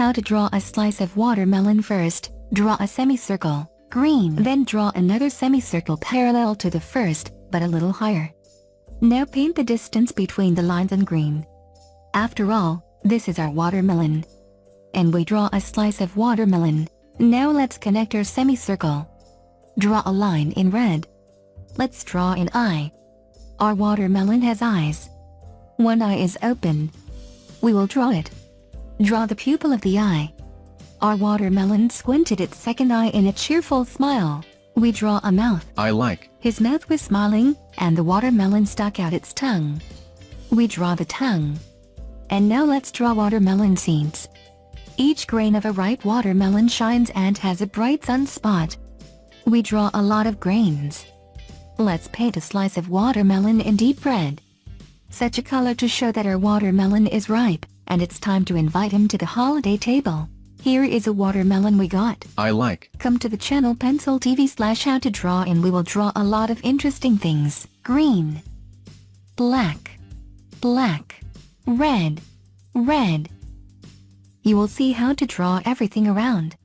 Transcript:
How to draw a slice of watermelon first, draw a semicircle, green. Then draw another semicircle parallel to the first, but a little higher. Now paint the distance between the lines in green. After all, this is our watermelon. And we draw a slice of watermelon. Now let's connect our semicircle. Draw a line in red. Let's draw an eye. Our watermelon has eyes. One eye is open. We will draw it. Draw the pupil of the eye. Our watermelon squinted its second eye in a cheerful smile. We draw a mouth. I like. His mouth was smiling, and the watermelon stuck out its tongue. We draw the tongue. And now let's draw watermelon seeds. Each grain of a ripe watermelon shines and has a bright sunspot. We draw a lot of grains. Let's paint a slice of watermelon in deep red. Such a color to show that our watermelon is ripe, and it's time to invite him to the holiday table. Here is a watermelon we got. I like. Come to the channel Pencil TV slash how to draw and we will draw a lot of interesting things. Green. Black. Black. Red. Red. You will see how to draw everything around.